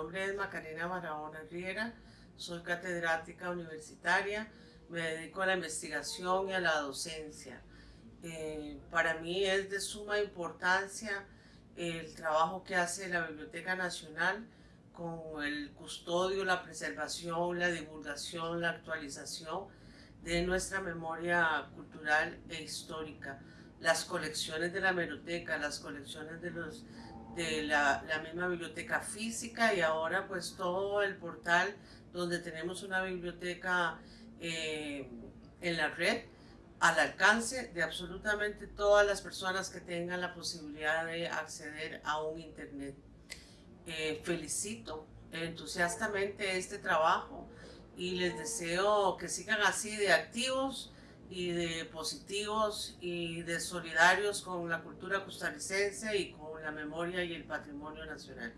nombre es Macarena Barahona Riera, soy catedrática universitaria, me dedico a la investigación y a la docencia. Eh, para mí es de suma importancia el trabajo que hace la Biblioteca Nacional con el custodio, la preservación, la divulgación, la actualización de nuestra memoria cultural e histórica. Las colecciones de la biblioteca, las colecciones de los de la, misma biblioteca física y ahora pues todo el portal donde tenemos una biblioteca eh, en la red al alcance de absolutamente todas las personas que tengan la posibilidad de acceder a un internet. Eh, felicito entusiastamente este trabajo y les deseo que sigan así de activos y de positivos y de solidarios con la cultura costarricense y con la memoria y el patrimonio nacional.